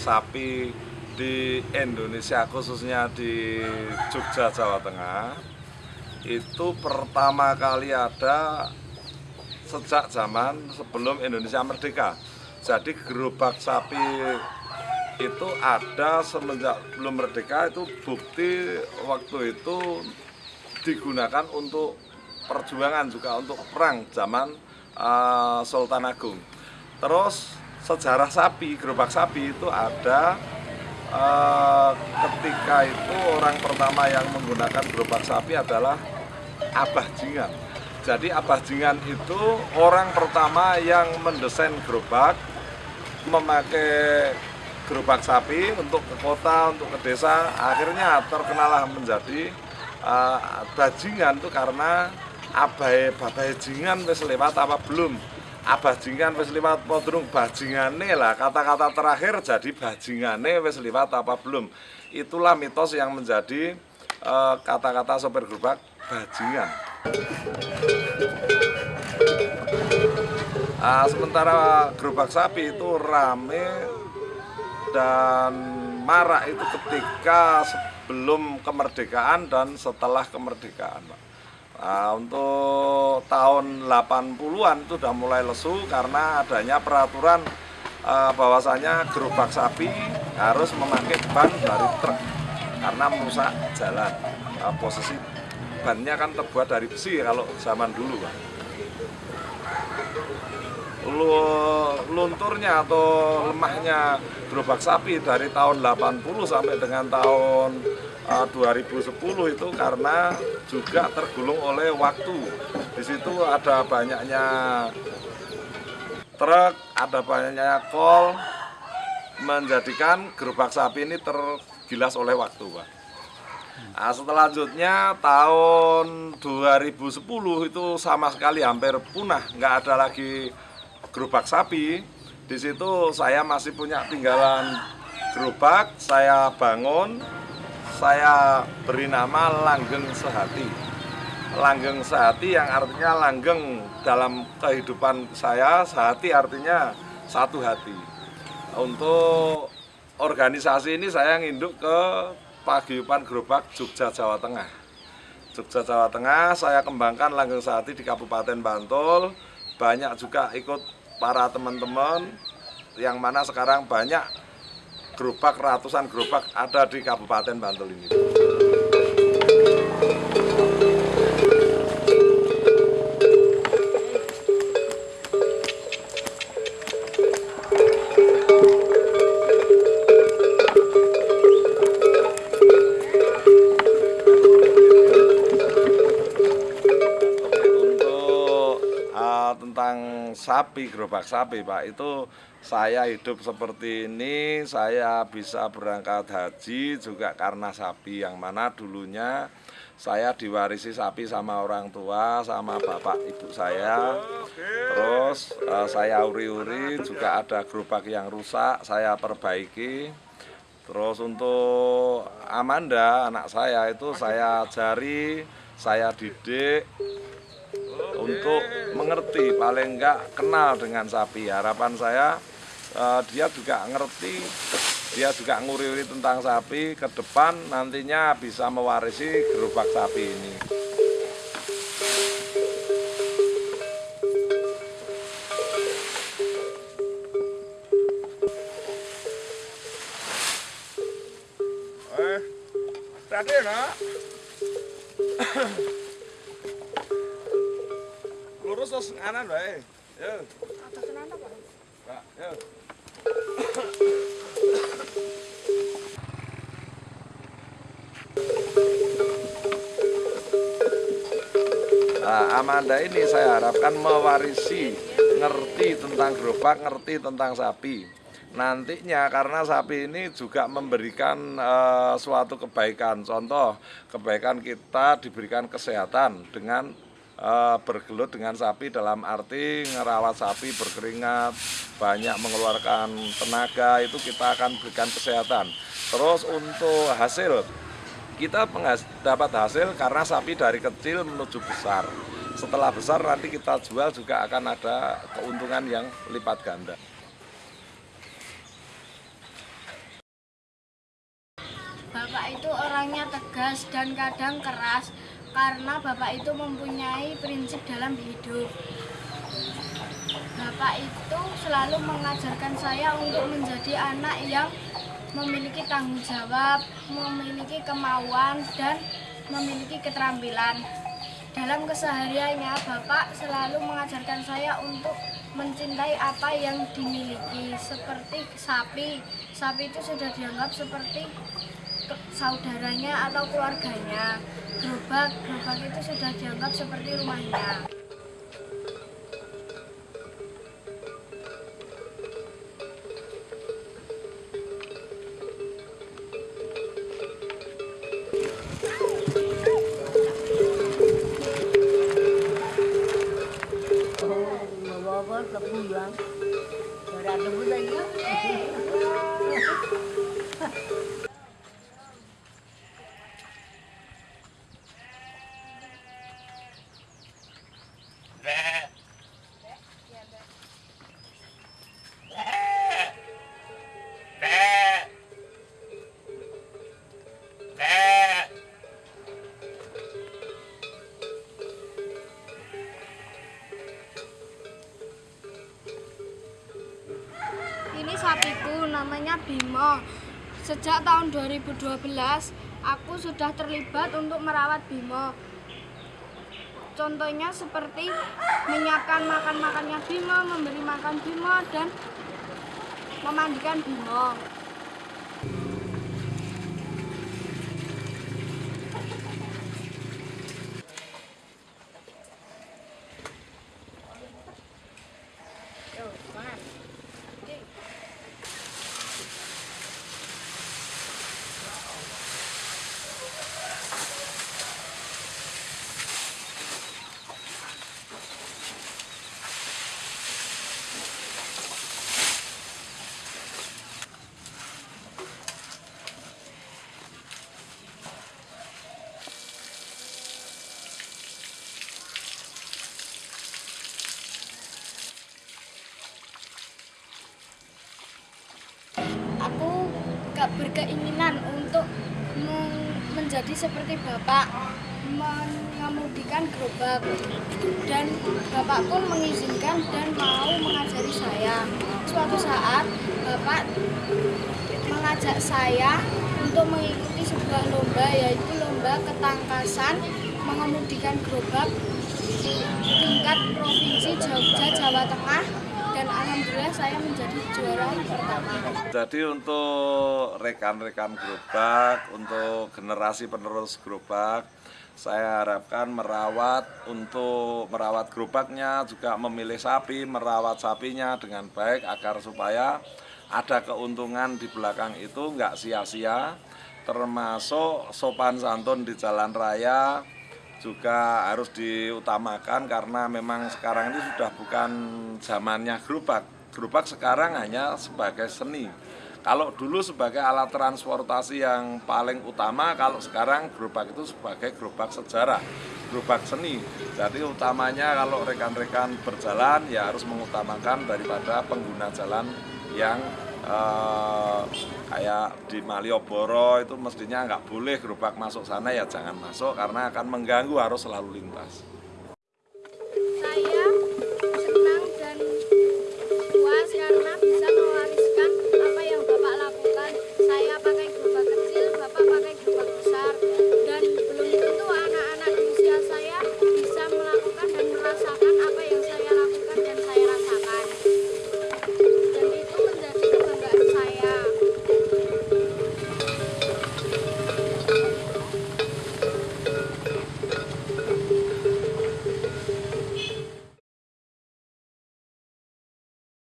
sapi di Indonesia khususnya di Jogja Jawa Tengah itu pertama kali ada sejak zaman sebelum Indonesia merdeka. Jadi gerobak sapi itu ada semenjak belum merdeka itu bukti waktu itu digunakan untuk perjuangan juga untuk perang zaman uh, Sultan Agung. Terus sejarah sapi, gerobak sapi itu ada uh, ketika itu orang pertama yang menggunakan gerobak sapi adalah Abah Jingan. Jadi Abah Jingan itu orang pertama yang mendesain gerobak memakai gerobak sapi untuk ke kota, untuk ke desa. Akhirnya terkenalah menjadi uh, bajingan itu karena abai babai jingan wis lewat apa belum abah jingan wis lewat podrung bajingane lah. Kata-kata terakhir jadi bajingane wis lewat apa belum? Itulah mitos yang menjadi eh, kata-kata uh, sopir gerobak bajingan. Uh, sementara gerobak sapi itu rame dan marak itu ketika sebelum kemerdekaan dan setelah kemerdekaan Pak. Nah, untuk tahun 80-an itu sudah mulai lesu karena adanya peraturan uh, bahwasanya gerobak sapi harus memakai ban dari truk karena merusak jalan. Uh, posisi bannya kan terbuat dari besi kalau zaman dulu, Pak. Lunturnya atau lemahnya gerobak sapi dari tahun 80 sampai dengan tahun 2010 eh, itu karena juga tergulung oleh waktu. Di situ ada banyaknya truk, ada banyaknya kol, menjadikan gerobak sapi ini tergilas oleh waktu, Pak. Nah, selanjutnya tahun 2010 itu sama sekali hampir punah, nggak ada lagi gerobak sapi. Di situ saya masih punya tinggalan gerobak, saya bangun, saya beri nama Langgeng Sehati. Langgeng Sehati yang artinya langgeng dalam kehidupan saya, sehati artinya satu hati. Untuk organisasi ini saya nginduk ke Paguyuban Gerobak Jogja Jawa Tengah. Jogja Jawa Tengah saya kembangkan Langgeng Sehati di Kabupaten Bantul. Banyak juga ikut para teman-teman yang mana sekarang banyak gerobak, ratusan gerobak ada di Kabupaten Bantul ini. Sapi, gerobak sapi Pak itu saya hidup seperti ini, saya bisa berangkat haji juga karena sapi yang mana dulunya saya diwarisi sapi sama orang tua, sama bapak ibu saya. Terus uh, saya uri-uri juga ada gerobak yang rusak, saya perbaiki. Terus untuk Amanda, anak saya itu saya jari, saya didik, untuk mengerti paling enggak kenal dengan sapi. Harapan saya uh, dia juga ngerti dia juga nguri-uri tentang sapi ke depan nantinya bisa mewarisi gerobak sapi ini. Eh, tadi lurus terus kanan wae. Yo. Atas kanan apa? Pak, yo. Nah, Amanda ini saya harapkan mewarisi, ngerti tentang gerobak, ngerti tentang sapi. Nantinya karena sapi ini juga memberikan uh, suatu kebaikan. Contoh, kebaikan kita diberikan kesehatan dengan bergelut dengan sapi dalam arti ngerawat sapi berkeringat, banyak mengeluarkan tenaga, itu kita akan berikan kesehatan. Terus untuk hasil, kita dapat hasil karena sapi dari kecil menuju besar. Setelah besar nanti kita jual juga akan ada keuntungan yang lipat ganda. Bapak itu orangnya tegas dan kadang keras karena Bapak itu mempunyai prinsip dalam hidup. Bapak itu selalu mengajarkan saya untuk menjadi anak yang memiliki tanggung jawab, memiliki kemauan, dan memiliki keterampilan. Dalam kesehariannya, Bapak selalu mengajarkan saya untuk mencintai apa yang dimiliki, seperti sapi. Sapi itu sudah dianggap seperti saudaranya atau keluarganya. Gerobak, gerobak itu sudah dianggap seperti rumahnya. Sapiku namanya Bimo. Sejak tahun 2012 aku sudah terlibat untuk merawat Bimo. Contohnya seperti menyiapkan makan-makannya Bimo, memberi makan Bimo dan memandikan Bimo. Aku gak berkeinginan untuk men- menjadi seperti bapak mengemudikan gerobak. Dan bapak pun mengizinkan dan mau mengajari saya. Suatu saat bapak mengajak saya untuk mengikuti sebuah lomba yaitu lomba ketangkasan mengemudikan gerobak tingkat provinsi Jogja Jawa Tengah dan alhamdulillah saya menjadi juara pertama. Jadi untuk rekan-rekan gerobak, untuk generasi penerus gerobak, saya harapkan merawat untuk merawat gerobaknya, juga memilih sapi, merawat sapinya dengan baik agar supaya ada keuntungan di belakang itu nggak sia-sia, termasuk sopan santun di jalan raya juga harus diutamakan karena memang sekarang ini sudah bukan zamannya gerobak. Gerobak sekarang hanya sebagai seni. Kalau dulu sebagai alat transportasi yang paling utama, kalau sekarang gerobak itu sebagai gerobak sejarah, gerobak seni. Jadi utamanya kalau rekan-rekan berjalan ya harus mengutamakan daripada pengguna jalan yang eh, kayak di Malioboro itu mestinya nggak boleh gerobak masuk sana ya jangan masuk karena akan mengganggu arus lalu lintas.